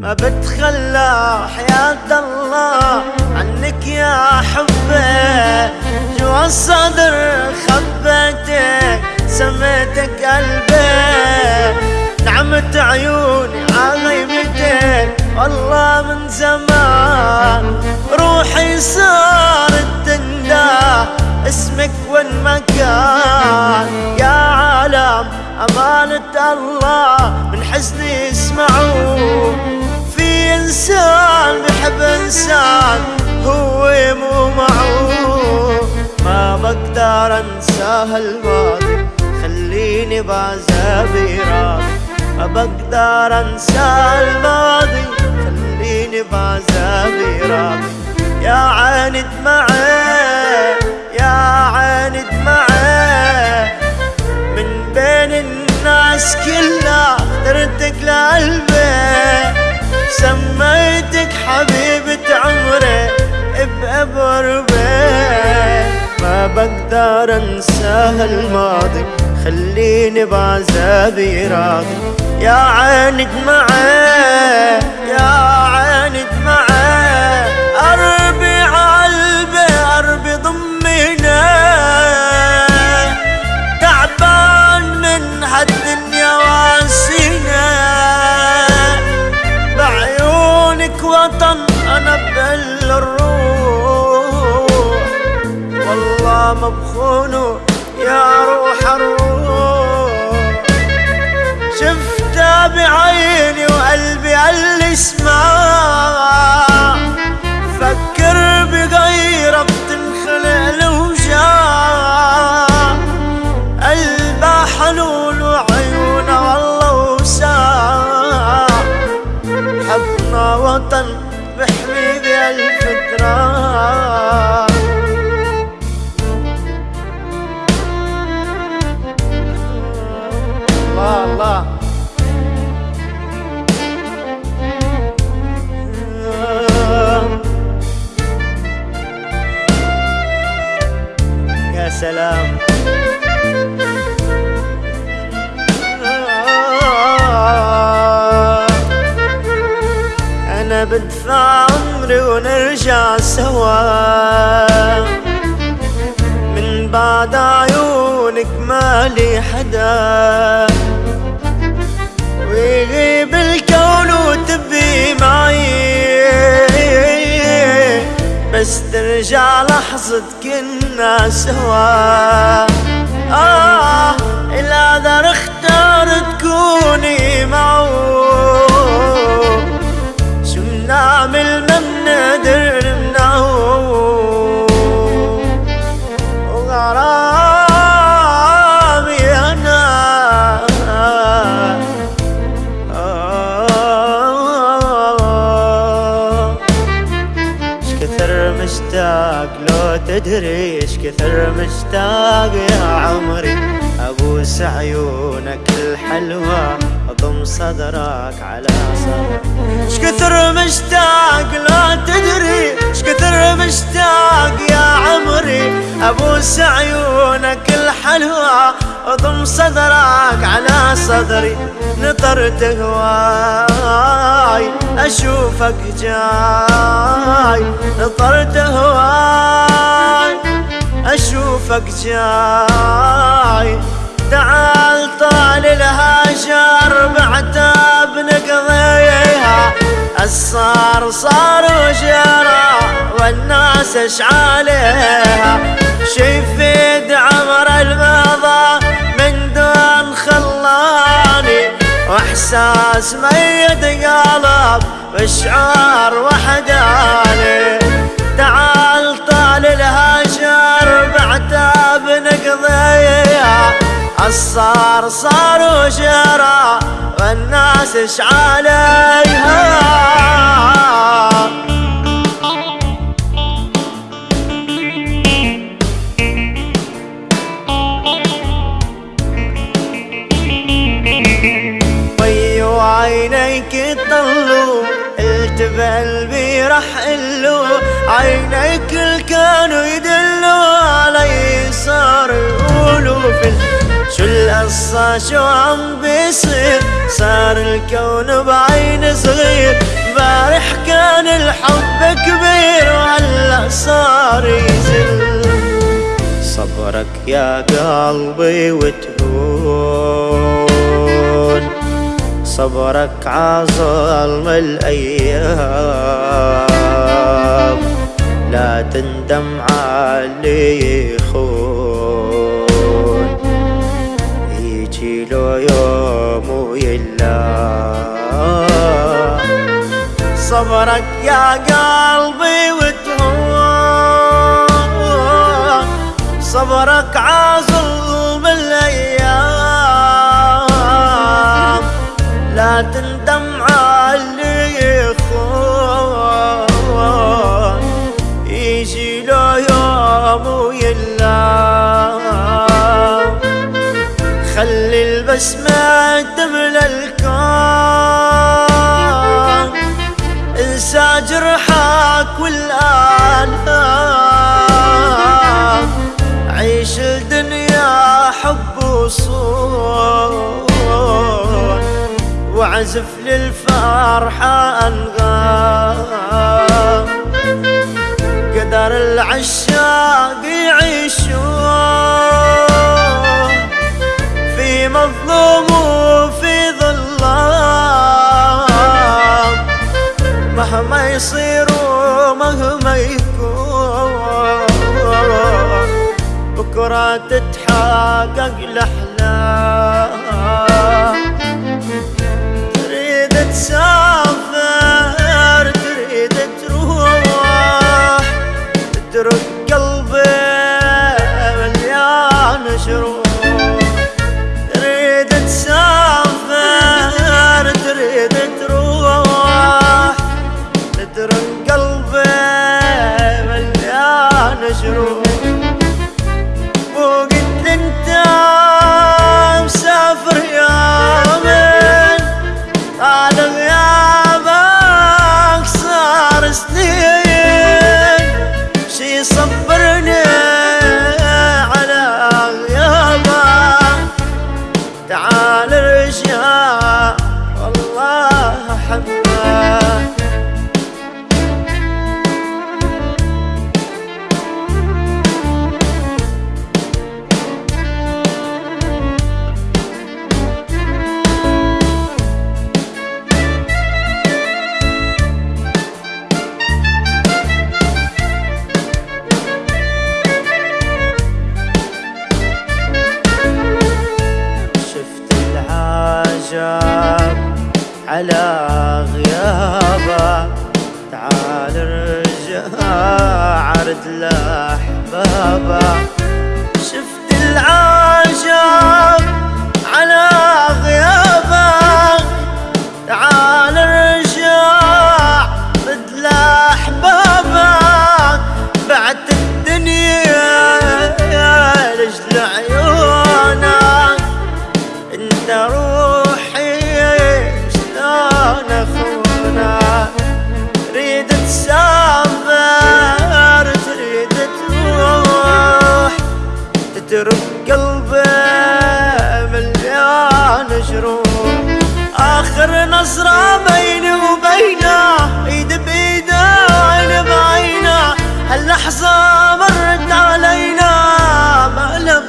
ما بتخلى حياة الله عنك يا حبي جوا الصدر خبيتك سميتك قلبي. نعمت عيوني عغيبتك والله من زمان روحي صارت تندى. اسمك وين ما كان. يا عالم أمانة الله من حزني اسمعوا في إنسان بحب إنسان هو مو معه ما بقدر أنسى الماضي خليني بعذابي راضي ما بقدر أنسى الماضي خليني بعذابي راضي يا عيني دمعي يا عيني دمعي من بين الناس كلها اخترتك لقلبي سميتك بقربي ما بقدر انسى الماضي. خليني بعذابي راضي. يا عيني دمعي يا عيني اسمع فكر بغيرها بتنخلق الوجاع قلبها حنون وعيونها والله وساع حبنا وطن بحمي بهالفترة سلام أنا بدفع عمري ونرجع سوا. من بعد عيونك مالي حدا. ويغيب الكون وتبي معي. بس ترجع لحظة كنا سوا. آه القدر اختار تكوني معه. شو بنعمل ما بنقدر نمنعه وغرامي أنا. آه اش كثر مشتاق لو تدري. كثر مشتاق يا عمري. ابوس عيونك الحلوة أضم صدرك على صدرك. اش كثر مشتاق لو تدري. اش كثر مشتاق يا عمري. ابوس عيونك الحلوة أضم صدرك على صدري. نطرت هواي أشوفك جاي. نطرت هواي. أشوفك جاي. تعال طال الهجر بعتاب نقضيها الصار صار وجرى والناس اش عليها؟ شي يفيد عمر الماضى من دون خلاني. وإحساس ميت قلب وشعار وحداني. تعال الصار صار وجرى والناس اش عليها؟ ويو عينيك طلوا قلت بقلبي رح قلو عينيك كانوا يدلوا علي صار يقولوا في شو القصة؟ شو عم بيصير؟ صار الكون بعين صغير. بارح كان الحب كبير وهلأ صار يزل. صبرك يا قلبي وتهون. صبرك عظلم الأيام. لا تندم على خون صبرك يا قلبي وتهون صبرك جرحك والآلام عيش الدنيا حب وصول واعزف للفرحة أنغام. قدر العشاق يعيشون في مظلوم مهما يصير ومهما يكون. بكرة تتحقق الأحلام. تريد تسافر شروح وقلت أنت مسافر يا من على غيابك صار سنين. شي صبرني على غيابك؟ تعال ارجع والله أحبك. Baba نظرة بيني وبينه ايد بايده عين بعينه. هاللحظة مرت علينا مألم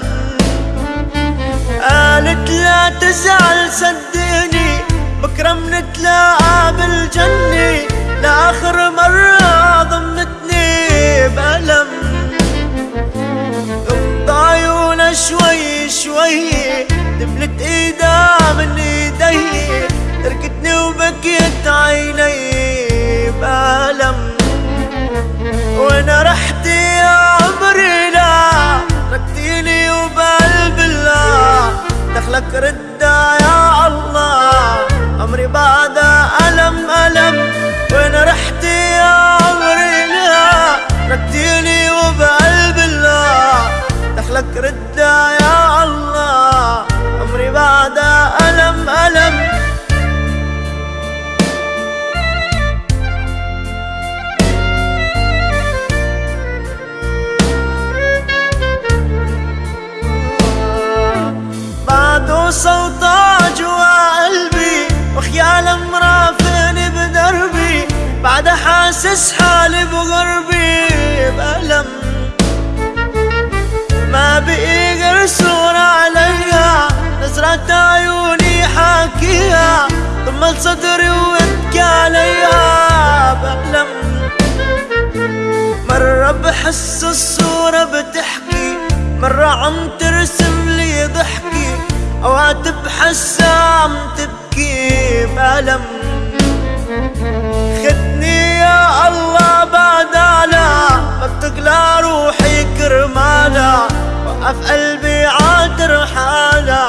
قالت لا تزعل صدقني بكرة منتلاقى بالجنة. لآخر مرة ضمتني بألم. غمض عيونا شوي شوي دبلت إيدها من إيدي. تركتني وبكيت عيني بألم. وأنا رحت يا عمري لا ركتيني وبقلب الله دخلك ردة يا الله حاسس حالي بغربي بألم. ما بقي صارت عيوني حاكيها ضم صدري وابكي عليها بألم. مرة بحس الصورة بتحكي. مرة عم ترسم لي ضحكي أوقات بحسها عم تبكي بألم. كثر وقف قلبي عاد رحالا